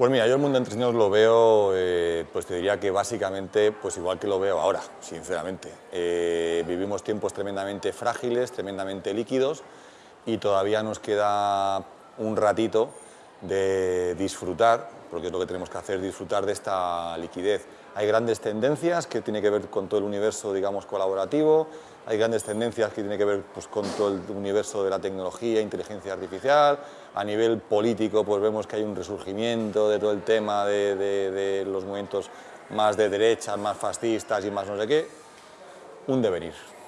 Pues mira, yo el mundo entre señores lo veo, eh, pues te diría que básicamente, pues igual que lo veo ahora, sinceramente. Eh, vivimos tiempos tremendamente frágiles, tremendamente líquidos y todavía nos queda un ratito de disfrutar, porque es lo que tenemos que hacer, disfrutar de esta liquidez. Hay grandes tendencias que tienen que ver con todo el universo, digamos, colaborativo, hay grandes tendencias que tienen que ver pues, con todo el universo de la tecnología, inteligencia artificial, a nivel político pues vemos que hay un resurgimiento de todo el tema de, de los movimientos más de derecha, más fascistas y más no sé qué, un devenir.